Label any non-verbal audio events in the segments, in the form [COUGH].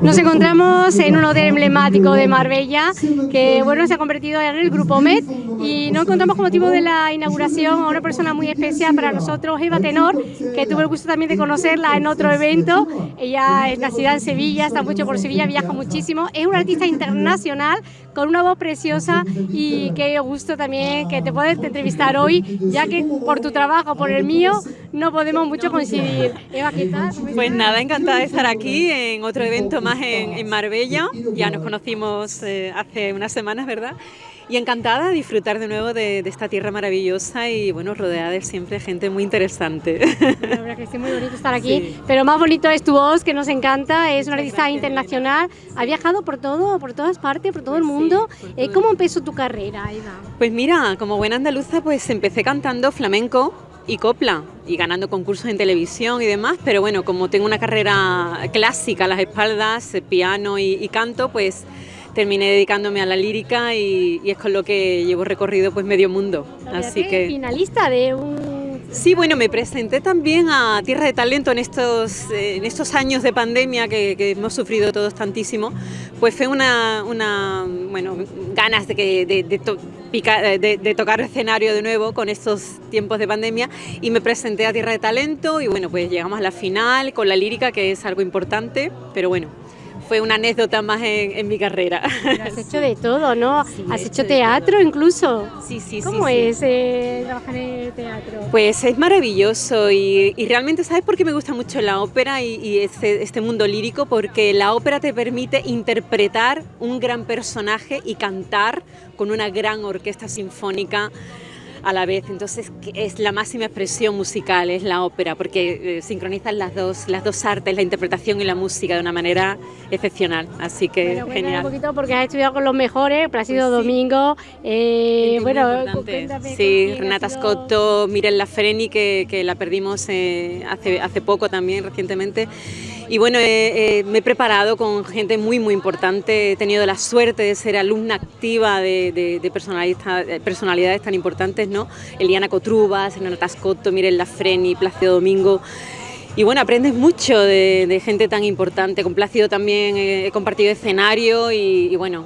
Nos encontramos en un hotel emblemático de Marbella que bueno se ha convertido en el Grupo Med y nos encontramos con motivo de la inauguración a una persona muy especial para nosotros, Eva Tenor, que tuve el gusto también de conocerla en otro evento. Ella es nacida en Sevilla, está mucho por Sevilla, viaja muchísimo, es una artista internacional con una voz preciosa y qué gusto también que te puedes entrevistar hoy, ya que por tu trabajo, por el mío, no podemos mucho coincidir. Eva, ¿qué tal? Pues nada, encantada de estar aquí en otro evento más en, Marbella. Ya nos conocimos eh, hace unas semanas, ¿verdad? Y encantada de disfrutar de nuevo de, esta tierra maravillosa y bueno, rodeada de siempre gente muy interesante. La verdad que es muy bonito estar aquí, pero más bonito es tu voz, que nos encanta, es una artista internacional, ha viajado por todo, por todas partes, por todo el mundo. Eh, ¿Cómo empezó tu carrera, Eva? Pues mira, como buena andaluza, pues empecé cantando flamenco y copla y ganando concursos en televisión y demás, pero bueno, como tengo una carrera clásica a las espaldas, piano y canto, pues terminé dedicándome a la lírica y, es con lo que llevo recorrido pues medio mundo. Así que finalista de un Sí, bueno, me presenté también a Tierra de Talento en estos, en estos años de pandemia que, hemos sufrido todos tantísimo. Pues fue una, una bueno, ganas de, que, de, de, de, tocar escenario de nuevo con estos tiempos de pandemia y me presenté a Tierra de Talento y bueno, pues llegamos a la final con la lírica, que es algo importante, pero bueno, fue una anécdota más en, mi carrera. has hecho de todo, ¿no? [LAUGHS] has hecho teatro incluso. Sí, sí, sí. ¿Cómo es eh, trabajar en el teatro? Pues es maravilloso y, realmente, ¿sabes por qué me gusta mucho la ópera y, este, este mundo lírico? Porque la ópera te permite interpretar un gran personaje y cantar con una gran orquesta sinfónica a la vez. Entonces es la máxima expresión musical, es la ópera, porque eh, sincronizan las dos, las dos artes, la interpretación y la música de una manera excepcional. Así que genial. un poquito porque has estudiado con los mejores, Plácido pues Domingo, eh, bueno, sí, Renata Scotto, Miren La Freni, que, que la perdimos eh, hace, hace poco también, recientemente. Y bueno, me he preparado con gente muy, muy importante. He tenido la suerte de ser alumna activa de, de, personalidades, tan importantes, ¿no? Eliana Cotrubas, Renata Tascotto, Miren Lafreni, Plácido Domingo. Y bueno, aprendes mucho de, gente tan importante. Con Plácido también he, compartido escenario y, bueno,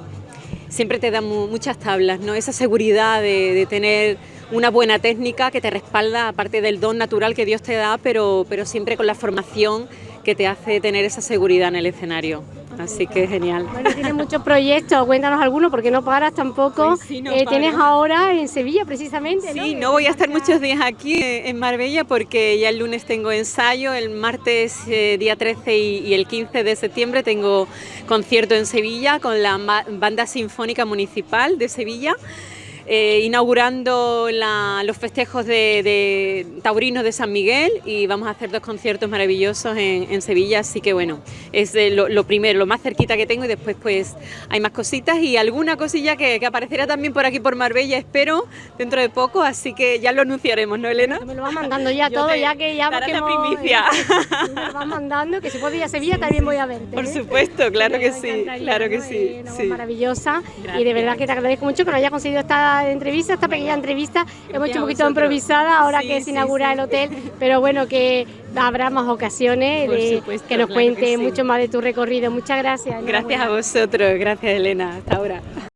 siempre te da muchas tablas, ¿no? Esa seguridad de, tener una buena técnica que te respalda, aparte del don natural que Dios te da, pero siempre con la formación que te hace tener esa seguridad en el escenario. Así que genial. Bueno, tienes muchos proyectos, cuéntanos algunos porque no paras tampoco. Pues eh, tienes ahora en Sevilla precisamente. Sí, no, voy a estar muchos días aquí en Marbella porque ya el lunes tengo ensayo, el martes eh, día 13 y, el 15 de septiembre tengo concierto en Sevilla con la Banda Sinfónica Municipal de Sevilla. Eh, inaugurando los festejos de, taurinos de San Miguel y vamos a hacer dos conciertos maravillosos en, Sevilla, así que bueno, es lo, primero, lo más cerquita que tengo y después pues hay más cositas y alguna cosilla que, aparecerá también por aquí por Marbella, espero, dentro de poco, así que ya lo anunciaremos, ¿no Elena? Me lo vas mandando ya todo, ya que ya... Dará la primicia. [LAUGHS] Me lo vas mandando, que si puedo ir a Sevilla también voy a verte. Por ¿eh? supuesto, claro que sí, claro que sí. Maravillosa y de verdad que te agradezco mucho que lo haya conseguido esta entrevista, esta pequeña entrevista. Hemos hecho un poquito improvisada ahora que se inaugura el hotel, pero bueno, que habrá más ocasiones de que nos cuente mucho más de tu recorrido. Muchas gracias. Gracias a vosotros, gracias Elena, hasta ahora.